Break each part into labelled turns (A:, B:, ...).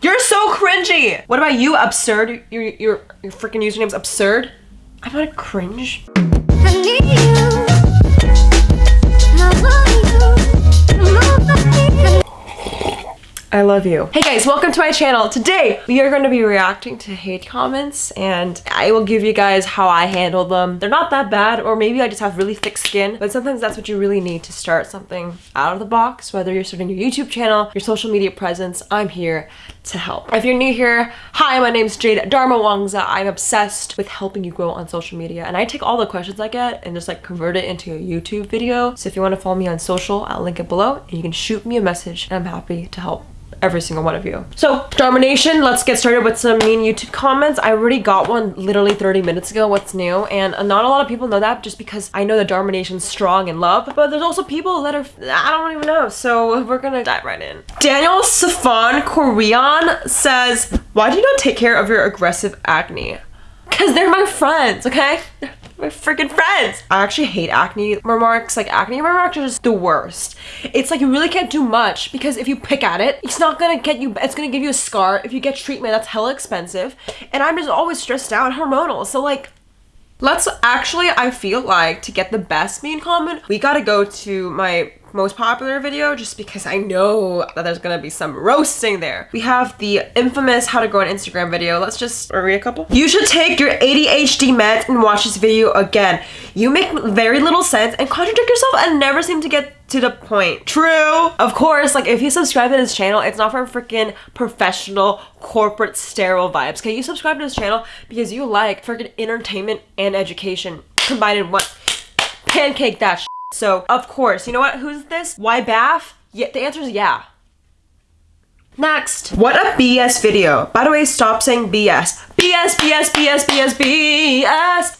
A: You're so cringy. What about you, absurd? Your your your freaking username's absurd. I'm not cringe.
B: I
A: love you. Hey guys, welcome to my channel. Today, we are going to be reacting to hate comments and I will give you guys how I handle them. They're not that bad or maybe I just have really thick skin, but sometimes that's what you really need to start something out of the box, whether you're starting your YouTube channel, your social media presence, I'm here to help. If you're new here, hi, my name's Jade Darmawangsa. I'm obsessed with helping you grow on social media and I take all the questions I get and just like convert it into a YouTube video. So if you want to follow me on social, I'll link it below and you can shoot me a message and I'm happy to help every single one of you. So, Domination, let's get started with some mean YouTube comments. I already got one literally 30 minutes ago, what's new? And uh, not a lot of people know that just because I know that Dharma Nation's strong in love, but there's also people that are, I don't even know. So we're gonna dive right in. Daniel Safan Korean says, why do you not take care of your aggressive acne? Cause they're my friends, okay? My freaking friends. I actually hate acne remarks. Like acne remarks are just the worst. It's like you really can't do much because if you pick at it, it's not gonna get you, it's gonna give you a scar. If you get treatment, that's hella expensive. And I'm just always stressed out hormonal. So like, Let's actually, I feel like to get the best mean comment, we gotta go to my most popular video just because I know that there's gonna be some roasting there. We have the infamous how to grow an Instagram video. Let's just read a couple. You should take your ADHD meds and watch this video again. You make very little sense and contradict yourself and never seem to get to the point. True. Of course, like if you subscribe to this channel, it's not for freaking professional corporate sterile vibes. Okay, you subscribe to this channel because you like freaking entertainment and education combined in one. Pancake that. So, of course, you know what? Who's this? Why Bath? Yeah, the answer is yeah. Next. What a BS video. By the way, stop saying BS. BS, BS, BS, BS, BS.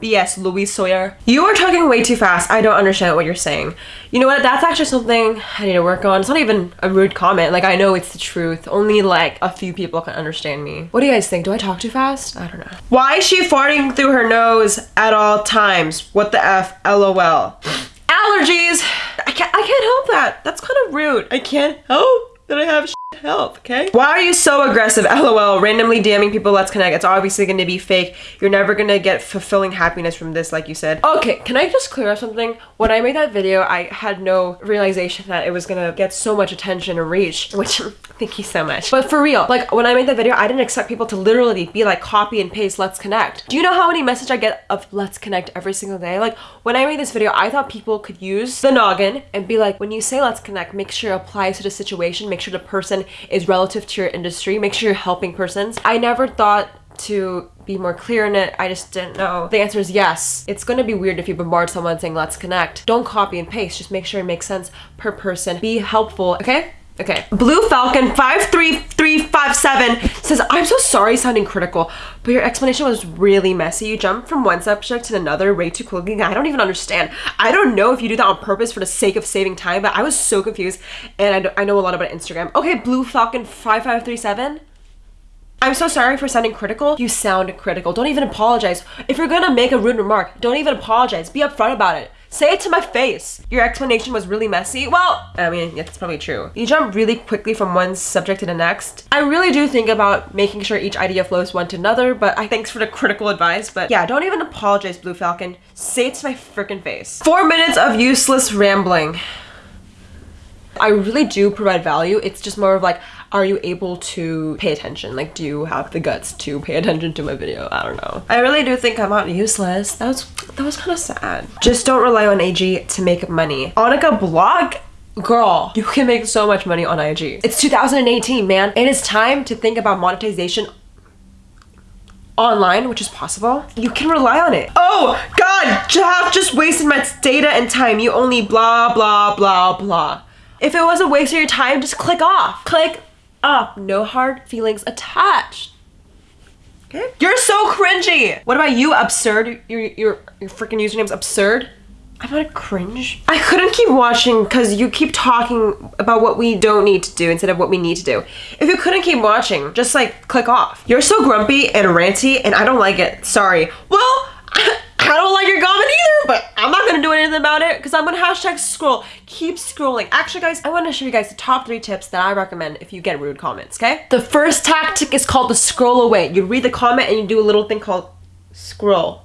A: BS, Louis Sawyer. You are talking way too fast. I don't understand what you're saying. You know what? That's actually something I need to work on. It's not even a rude comment. Like, I know it's the truth. Only like a few people can understand me. What do you guys think? Do I talk too fast? I don't know. Why is she farting through her nose at all times? What the F? LOL. Allergies! I can't, I can't help that. That's kind of rude. I can't help that I have health, okay? Why are you so aggressive? LOL. Randomly DMing people, let's connect. It's obviously gonna be fake. You're never gonna get fulfilling happiness from this, like you said. Okay, can I just clear up something? When I made that video, I had no realization that it was gonna get so much attention and reach, which thank you so much. But for real, like when I made that video, I didn't expect people to literally be like copy and paste, let's connect. Do you know how many messages I get of let's connect every single day? Like when I made this video, I thought people could use the noggin and be like, when you say let's connect, make sure it applies to the situation, make sure the person is relative to your industry, make sure you're helping persons. I never thought to be more clear in it. I just didn't know. The answer is yes. It's gonna be weird if you bombard someone saying let's connect. Don't copy and paste. Just make sure it makes sense per person. Be helpful, okay? Okay. Blue Falcon 53357 says, I'm so sorry sounding critical, but your explanation was really messy. You jumped from one subject to another way too quickly. I don't even understand. I don't know if you do that on purpose for the sake of saving time, but I was so confused and I, I know a lot about Instagram. Okay, Blue Falcon 5537. I'm so sorry for sounding critical. You sound critical. Don't even apologize. If you're gonna make a rude remark, don't even apologize. Be upfront about it. Say it to my face. Your explanation was really messy. Well, I mean, it's probably true. You jump really quickly from one subject to the next. I really do think about making sure each idea flows one to another, but I thanks for the critical advice. But yeah, don't even apologize, Blue Falcon. Say it to my freaking face. Four minutes of useless rambling. I really do provide value. It's just more of like, are you able to pay attention? Like, do you have the guts to pay attention to my video? I don't know. I really do think I'm not useless. That was that was kind of sad. Just don't rely on AG to make money. Annika blog Girl, you can make so much money on IG. It's 2018, man. And It is time to think about monetization online, which is possible, you can rely on it. Oh God, Jeff just wasted my data and time. You only blah, blah, blah, blah. If it was a waste of your time, just click off. Click off. No hard feelings attached. Okay? You're so cringy. What about you, absurd? Your, your, your freaking username's absurd? I'm not cringe. I couldn't keep watching because you keep talking about what we don't need to do instead of what we need to do. If you couldn't keep watching, just like click off. You're so grumpy and ranty and I don't like it. Sorry. Well, I don't like your either, but I'm not gonna do anything about it because I'm gonna hashtag scroll. Keep scrolling. Actually, guys, I want to show you guys the top three tips that I recommend if you get rude comments. Okay. The first tactic is called the scroll away. You read the comment and you do a little thing called scroll.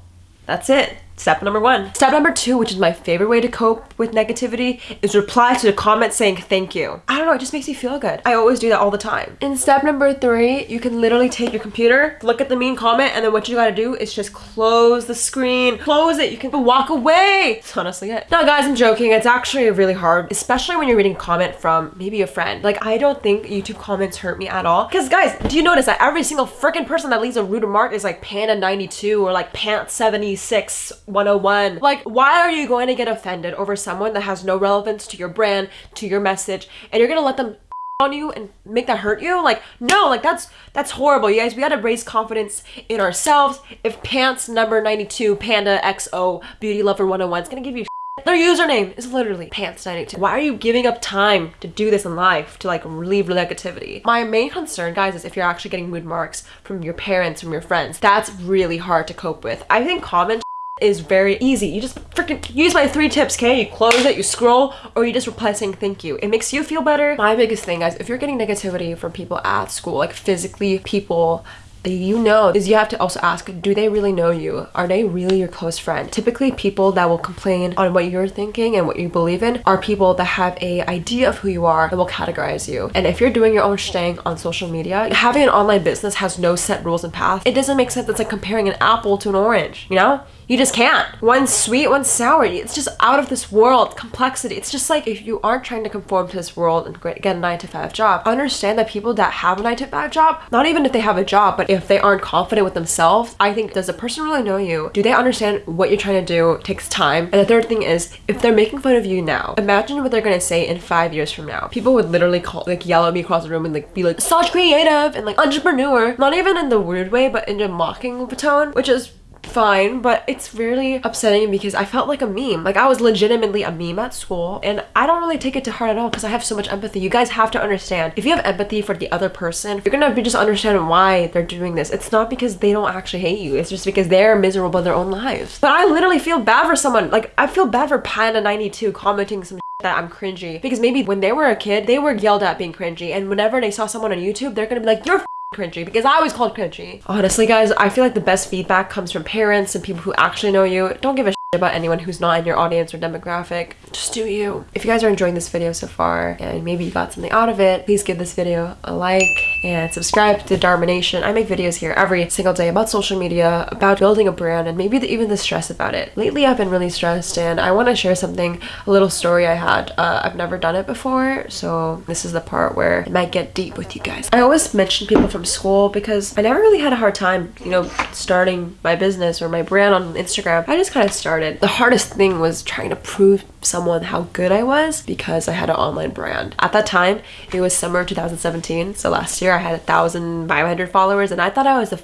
A: That's it. Step number one. Step number two, which is my favorite way to cope with negativity, is reply to the comment saying thank you. I don't know, it just makes me feel good. I always do that all the time. In step number three, you can literally take your computer, look at the mean comment, and then what you gotta do is just close the screen. Close it. You can walk away. That's honestly it. Now, guys, I'm joking. It's actually really hard, especially when you're reading a comment from maybe a friend. Like, I don't think YouTube comments hurt me at all. Because, guys, do you notice that every single freaking person that leaves a rude remark is like Panda92 or like Pants76 101. Like, why are you going to get offended over someone that has no relevance to your brand, to your message, and you're gonna let them on you and make that hurt you? Like no like that's that's horrible. You guys we gotta raise confidence in ourselves. If pants number 92 panda xo beauty lover 101 is gonna give you their username. Is literally pants92 why are you giving up time to do this in life to like relieve negativity? My main concern guys is if you're actually getting mood marks from your parents from your friends. That's really hard to cope with. I think comment is very easy. You just freaking use my three tips, okay? You close it, you scroll, or you just reply saying thank you. It makes you feel better. My biggest thing, guys, if you're getting negativity from people at school, like physically people you know is you have to also ask do they really know you are they really your close friend typically people that will complain on what you're thinking and what you believe in are people that have a idea of who you are and will categorize you and if you're doing your own thing on social media having an online business has no set rules and path it doesn't make sense it's like comparing an apple to an orange you know you just can't. One's sweet, one's sour. It's just out of this world. Complexity. It's just like if you aren't trying to conform to this world and get a 9 to 5 job, understand that people that have a 9 to 5 job, not even if they have a job, but if they aren't confident with themselves, I think does the person really know you? Do they understand what you're trying to do? It takes time. And the third thing is if they're making fun of you now, imagine what they're gonna say in five years from now. People would literally call like yell at me across the room and like be like such creative and like entrepreneur. Not even in the weird way, but in a mocking tone, which is fine, but it's really upsetting because I felt like a meme. Like I was legitimately a meme at school and I don't really take it to heart at all because I have so much empathy. You guys have to understand. If you have empathy for the other person, you're gonna be just understand why they're doing this. It's not because they don't actually hate you. It's just because they're miserable in their own lives. But I literally feel bad for someone. Like I feel bad for Panda92 commenting some that I'm cringy because maybe when they were a kid, they were yelled at being cringy and whenever they saw someone on YouTube, they're gonna be like, you're cringy because I was called cringy. Honestly, guys, I feel like the best feedback comes from parents and people who actually know you. Don't give a about anyone who's not in your audience or demographic. Just do you. If you guys are enjoying this video so far and maybe you got something out of it, please give this video a like and subscribe to Dharma. I make videos here every single day about social media, about building a brand, and maybe the, even the stress about it. Lately, I've been really stressed and I want to share something, a little story I had. Uh, I've never done it before, so this is the part where it might get deep with you guys. I always mention people from school because I never really had a hard time, you know, starting my business or my brand on Instagram. I just kind of started started. The hardest thing was trying to prove someone how good I was because I had an online brand. At that time, it was summer 2017, so last year I had a 1,500 followers and I thought I was the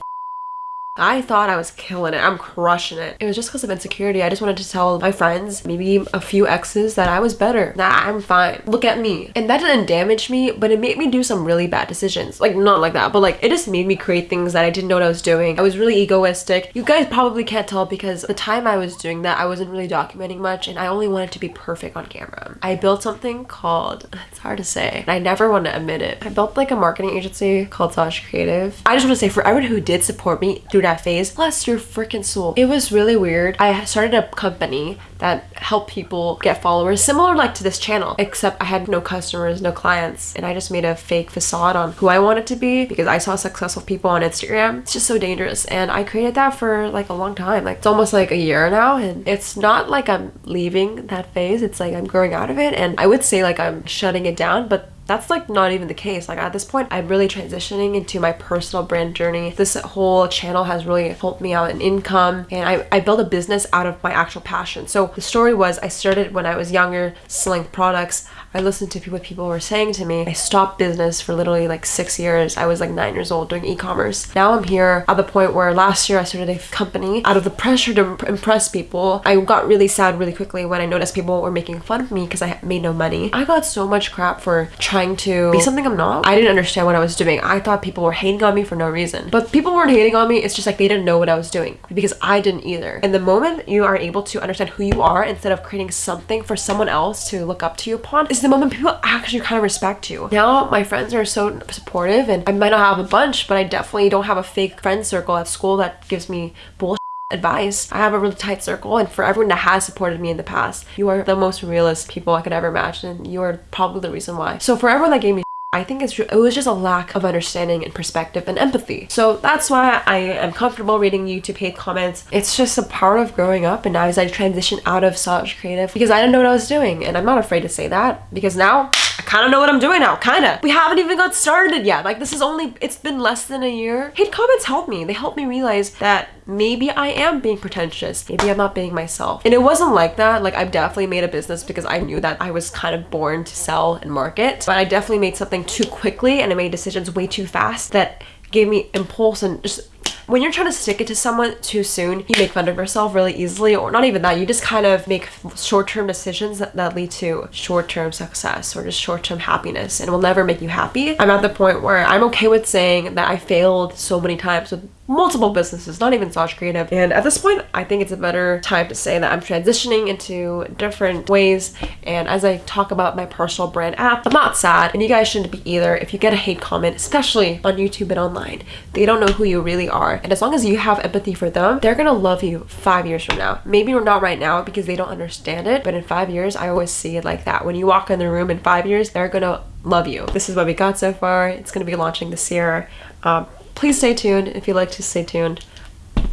A: I thought I was killing it. I'm crushing it. It was just because of insecurity. I just wanted to tell my friends, maybe a few exes, that I was better. Nah, I'm fine. Look at me. And that didn't damage me, but it made me do some really bad decisions. Like, not like that, but like, it just made me create things that I didn't know what I was doing. I was really egoistic. You guys probably can't tell because the time I was doing that, I wasn't really documenting much and I only wanted to be perfect on camera. I built something called, it's hard to say, and I never want to admit it. I built like a marketing agency called Sash Creative. I just want to say for everyone who did support me through through that phase. Bless your freaking soul. It was really weird. I started a company that helped people get followers similar like to this channel, except I had no customers, no clients, and I just made a fake facade on who I wanted to be because I saw successful people on Instagram. It's just so dangerous. And I created that for like a long time. Like it's almost like a year now. And it's not like I'm leaving that phase. It's like I'm growing out of it. And I would say like I'm shutting it down, but that's like not even the case. Like at this point, I'm really transitioning into my personal brand journey. This whole channel has really helped me out in income and I, I built a business out of my actual passion. So the story was I started when I was younger selling products. I listened to what people were saying to me. I stopped business for literally like six years. I was like nine years old doing e-commerce. Now I'm here at the point where last year I started a company. Out of the pressure to impress people, I got really sad really quickly when I noticed people were making fun of me because I made no money. I got so much crap for trying to be something I'm not. I didn't understand what I was doing. I thought people were hating on me for no reason. But people weren't hating on me. It's just like they didn't know what I was doing because I didn't either. And the moment you are able to understand who you are instead of creating something for someone else to look up to you upon is the moment people actually kind of respect you. Now my friends are so supportive and I might not have a bunch, but I definitely don't have a fake friend circle at school that gives me bullshit advice. I have a really tight circle and for everyone that has supported me in the past, you are the most realist people I could ever imagine. You are probably the reason why. So for everyone that gave me I think it's it was just a lack of understanding and perspective and empathy. So that's why I am comfortable reading YouTube hate comments. It's just a part of growing up and now as I transition out of Saj Creative because I didn't know what I was doing and I'm not afraid to say that because now kind of know what I'm doing now, kind of. We haven't even got started yet. Like this is only, it's been less than a year. Hate comments help me. They help me realize that maybe I am being pretentious. Maybe I'm not being myself. And it wasn't like that. Like I've definitely made a business because I knew that I was kind of born to sell and market. But I definitely made something too quickly and I made decisions way too fast that gave me impulse and just when you're trying to stick it to someone too soon, you make fun of yourself really easily, or not even that, you just kind of make short term decisions that, that lead to short term success or just short term happiness and will never make you happy. I'm at the point where I'm okay with saying that I failed so many times with multiple businesses, not even Saj Creative. And at this point, I think it's a better time to say that I'm transitioning into different ways. And as I talk about my personal brand app, I'm not sad, and you guys shouldn't be either. If you get a hate comment, especially on YouTube and online, they don't know who you really are. And as long as you have empathy for them, they're gonna love you five years from now. Maybe we're not right now because they don't understand it, but in five years, I always see it like that. When you walk in the room in five years, they're gonna love you. This is what we got so far. It's gonna be launching this year. Um, please stay tuned. If you like to stay tuned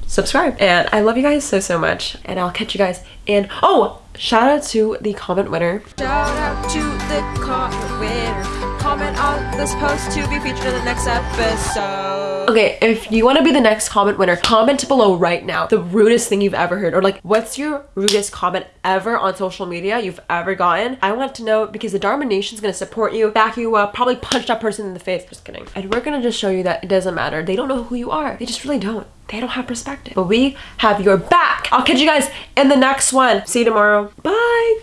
A: subscribe. And i love you guys so so much. And i'll catch you guys in oh shout out to the comment winner. Shout out to the comment winner comment on this post to be featured in the next episode okay if you want to be the next comment winner comment below right now the rudest thing you've ever heard or like what's your rudest comment ever on social media you've ever gotten i want to know because the dharma nation is going to support you back you up probably punch that person in the face just kidding and we're going to just show you that it doesn't matter they don't know who you are they just really don't they don't have perspective. But we have your back. I'll catch you guys in the next one. See you tomorrow. Bye.